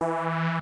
you